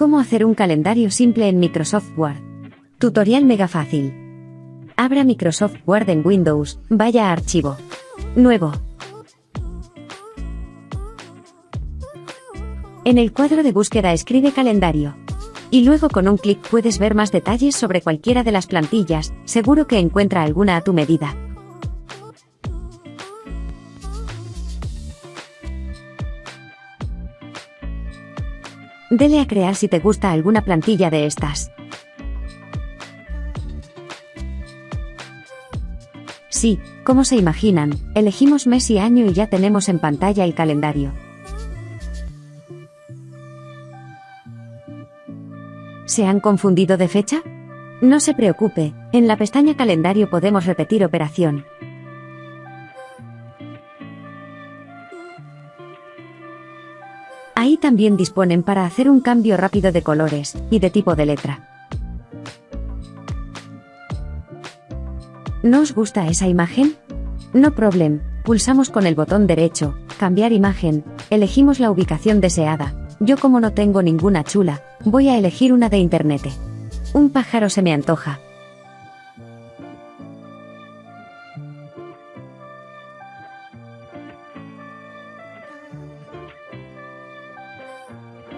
¿Cómo hacer un calendario simple en Microsoft Word? Tutorial mega fácil. Abra Microsoft Word en Windows, vaya a Archivo. Nuevo. En el cuadro de búsqueda escribe calendario. Y luego con un clic puedes ver más detalles sobre cualquiera de las plantillas, seguro que encuentra alguna a tu medida. Dele a crear si te gusta alguna plantilla de estas. Sí, como se imaginan, elegimos mes y año y ya tenemos en pantalla el calendario. ¿Se han confundido de fecha? No se preocupe, en la pestaña Calendario podemos repetir operación. Ahí también disponen para hacer un cambio rápido de colores y de tipo de letra. ¿No os gusta esa imagen? No problem, pulsamos con el botón derecho, cambiar imagen, elegimos la ubicación deseada. Yo como no tengo ninguna chula, voy a elegir una de internet. Un pájaro se me antoja,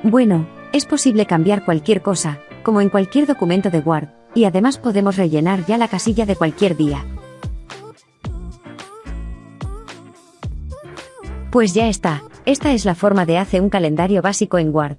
Bueno, es posible cambiar cualquier cosa, como en cualquier documento de Word, y además podemos rellenar ya la casilla de cualquier día. Pues ya está, esta es la forma de hacer un calendario básico en Word.